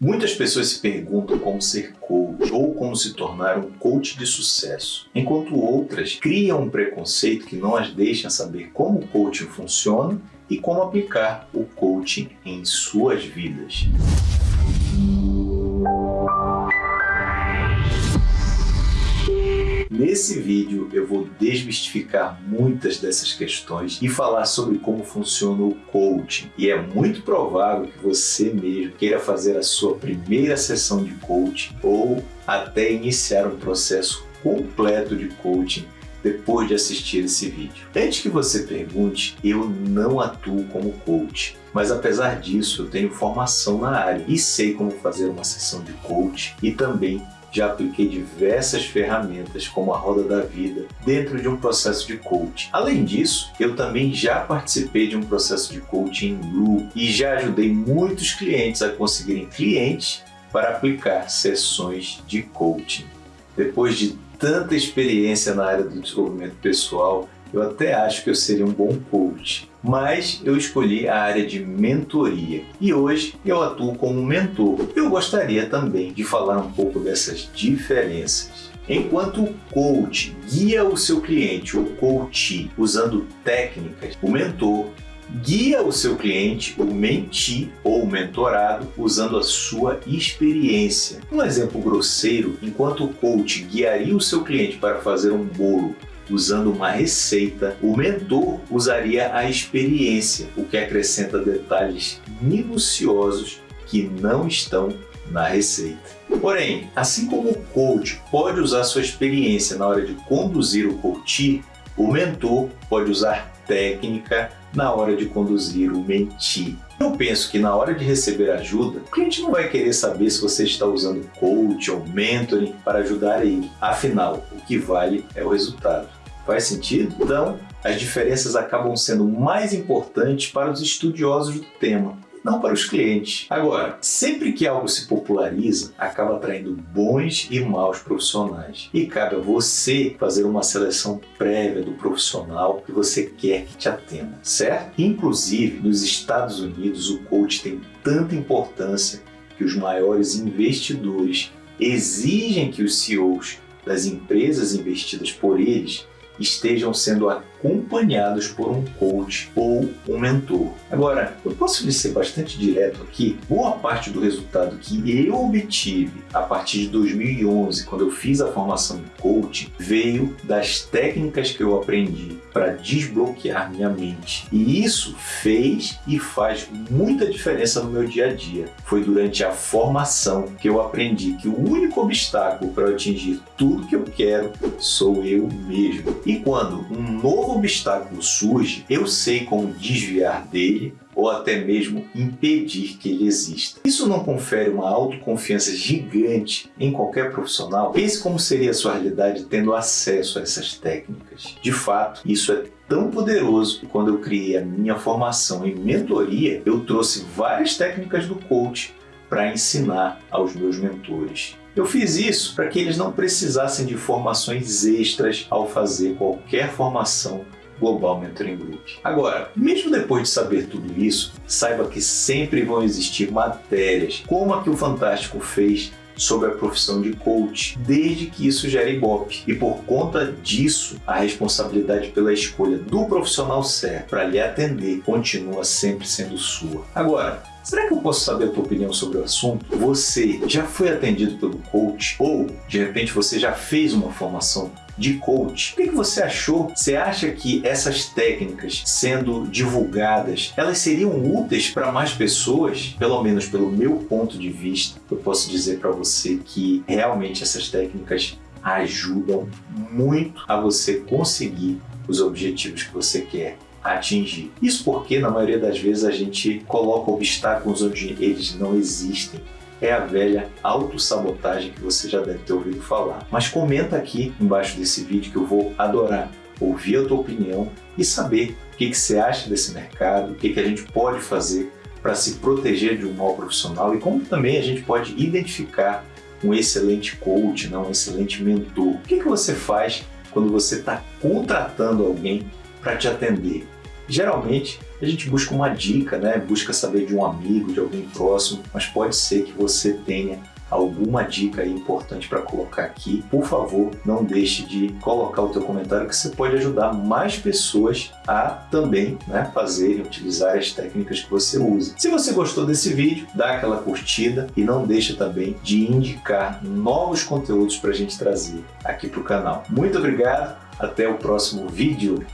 Muitas pessoas se perguntam como ser coach ou como se tornar um coach de sucesso, enquanto outras criam um preconceito que não as deixa saber como o coaching funciona e como aplicar o coaching em suas vidas. Nesse vídeo eu vou desmistificar muitas dessas questões e falar sobre como funciona o coaching. E é muito provável que você mesmo queira fazer a sua primeira sessão de coaching ou até iniciar um processo completo de coaching depois de assistir esse vídeo. Antes que você pergunte, eu não atuo como coach, mas apesar disso eu tenho formação na área e sei como fazer uma sessão de coach e também já apliquei diversas ferramentas como a Roda da Vida dentro de um processo de coaching. Além disso, eu também já participei de um processo de coaching em grupo e já ajudei muitos clientes a conseguirem clientes para aplicar sessões de coaching. Depois de tanta experiência na área do desenvolvimento pessoal, eu até acho que eu seria um bom coach, mas eu escolhi a área de mentoria e hoje eu atuo como mentor. Eu gostaria também de falar um pouco dessas diferenças. Enquanto o coach guia o seu cliente, ou coach, usando técnicas, o mentor guia o seu cliente, o menti ou mentorado, usando a sua experiência. Um exemplo grosseiro, enquanto o coach guiaria o seu cliente para fazer um bolo usando uma receita, o mentor usaria a experiência, o que acrescenta detalhes minuciosos que não estão na receita. Porém, assim como o coach pode usar sua experiência na hora de conduzir o coach, o mentor pode usar técnica na hora de conduzir o mentir. Eu penso que na hora de receber ajuda, o cliente não vai querer saber se você está usando coach ou mentoring para ajudar ele. Afinal, o que vale é o resultado. Faz sentido? Então, as diferenças acabam sendo mais importantes para os estudiosos do tema não para os clientes. Agora, sempre que algo se populariza, acaba atraindo bons e maus profissionais. E cabe a você fazer uma seleção prévia do profissional que você quer que te atenda, certo? Inclusive, nos Estados Unidos, o coach tem tanta importância que os maiores investidores exigem que os CEOs das empresas investidas por eles estejam sendo acompanhados por um coach ou um mentor. Agora, eu posso lhe ser bastante direto aqui, boa parte do resultado que eu obtive a partir de 2011, quando eu fiz a formação de coaching, veio das técnicas que eu aprendi para desbloquear minha mente. E isso fez e faz muita diferença no meu dia a dia. Foi durante a formação que eu aprendi que o único obstáculo para atingir tudo que eu quero sou eu mesmo. E quando um novo novo obstáculo surge, eu sei como desviar dele ou até mesmo impedir que ele exista. Isso não confere uma autoconfiança gigante em qualquer profissional? Pense como seria a sua realidade tendo acesso a essas técnicas. De fato, isso é tão poderoso que quando eu criei a minha formação em mentoria, eu trouxe várias técnicas do coach para ensinar aos meus mentores. Eu fiz isso para que eles não precisassem de formações extras ao fazer qualquer formação Global Mentoring Group. Agora, mesmo depois de saber tudo isso, saiba que sempre vão existir matérias, como a que o Fantástico fez sobre a profissão de coach, desde que isso gere ibope. E por conta disso, a responsabilidade pela escolha do profissional certo para lhe atender continua sempre sendo sua. Agora, Será que eu posso saber a tua opinião sobre o assunto? Você já foi atendido pelo coach? Ou, de repente, você já fez uma formação de coach. O que, você achou? Você acha que essas técnicas sendo divulgadas, elas seriam úteis para mais pessoas? Pelo menos pelo meu ponto de vista, eu posso dizer para você que realmente essas técnicas ajudam muito a você conseguir os objetivos que você quer atingir. Isso porque, na maioria das vezes, a gente coloca obstáculos onde eles não existem. É a velha autossabotagem que você já deve ter ouvido falar. Mas comenta aqui embaixo desse vídeo que eu vou adorar ouvir a tua opinião e saber o que, que você acha desse mercado, o que, que a gente pode fazer para se proteger de um mau profissional e como também a gente pode identificar um excelente coach, não, um excelente mentor. O que, que você faz quando você está contratando alguém para te atender? Geralmente a gente busca uma dica, né? busca saber de um amigo, de alguém próximo, mas pode ser que você tenha alguma dica importante para colocar aqui, por favor, não deixe de colocar o teu comentário que você pode ajudar mais pessoas a também né, fazerem, utilizar as técnicas que você usa. Se você gostou desse vídeo, dá aquela curtida e não deixa também de indicar novos conteúdos para a gente trazer aqui para o canal. Muito obrigado, até o próximo vídeo.